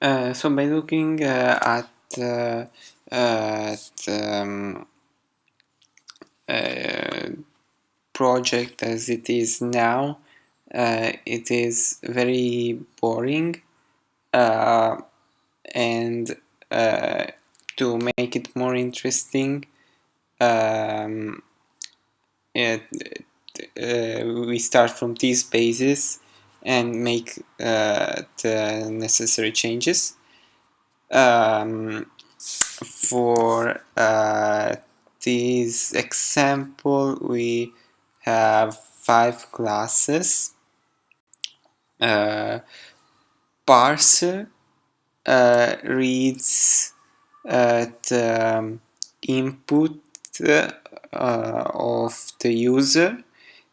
Uh, so by looking uh, at, uh, at um, uh, project as it is now, uh, it is very boring uh, and uh, to make it more interesting um, it, we start from these bases and make uh, the necessary changes. Um, for uh, this example, we have five classes. Uh, parser uh, reads uh, the input uh, of the user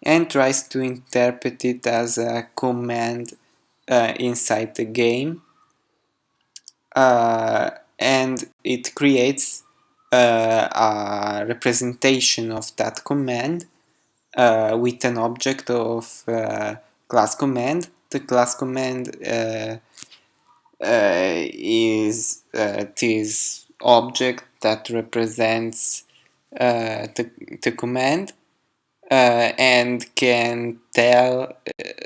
and tries to interpret it as a command uh, inside the game. Uh, and it creates uh, a representation of that command uh, with an object of uh, class command. The class command uh, is this object that represents the, the command and can tell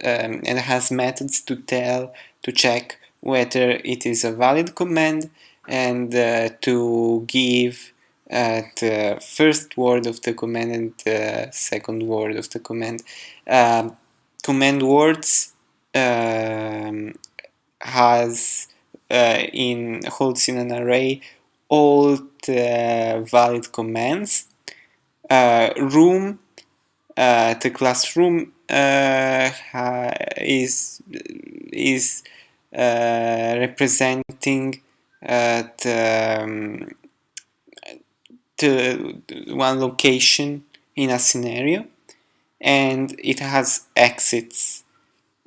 um, and has methods to tell to check whether it is a valid command and uh, to give uh, the first word of the command and the second word of the command. Um, command words um, has uh, in holds in an array all the valid commands. Uh, room uh, the classroom uh, is is uh, representing the, um, the one location in a scenario and it has exits.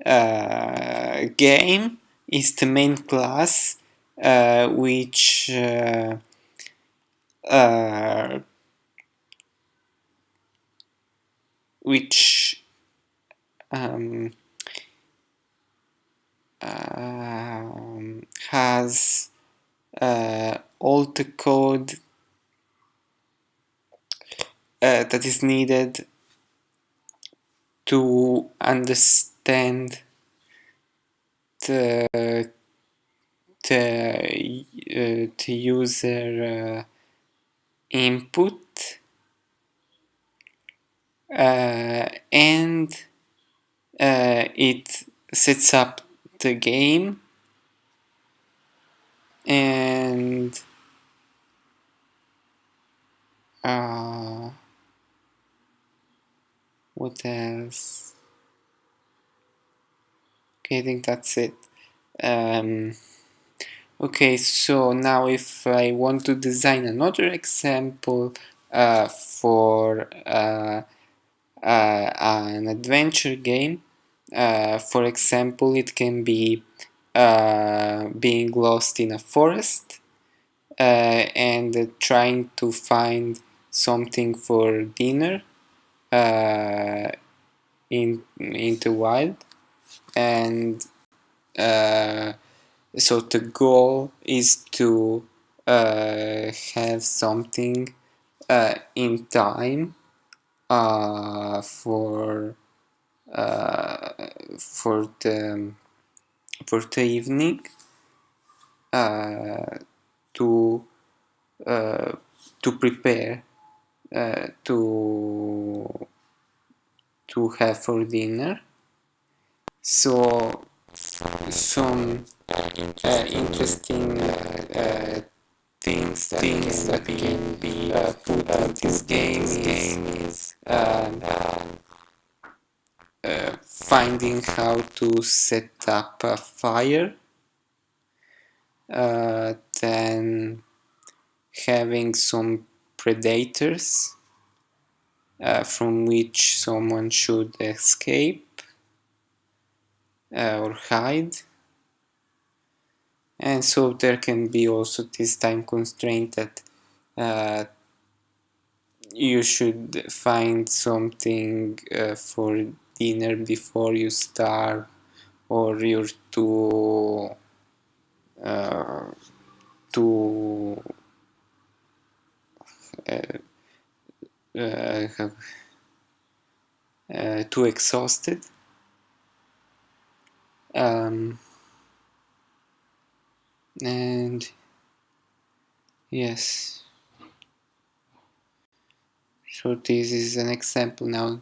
Uh, game is the main class uh, which uh, which um, um, has uh, all the code uh, that is needed to understand the the, uh, the user uh, input and uh, it sets up the game. And uh, what else? Okay I think that's it. Um, okay so now if I want to design another example uh, for uh, uh, an adventure game. Uh, for example, it can be uh, being lost in a forest and trying to find something for dinner in in the wild and uh, so the goal is to uh, have something uh, in time uh, for uh, for the for the evening uh, to uh, to prepare uh, to to have for dinner. So some uh, interesting uh, things that things can, that can be uh, put in this game, this game is uh, finding how to set up a fire uh, then having some predators uh, from which someone should escape uh, or hide. And so there can be also this time constraint that uh, you should find something uh, for dinner before you starve or you're too uh, too uh, uh, uh, too exhausted. Um, and yes so this is an example now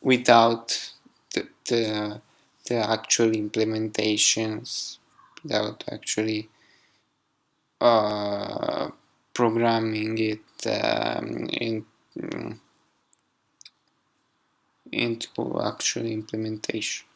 without the, the, the actual implementations without actually uh, programming it um, in, into actual implementation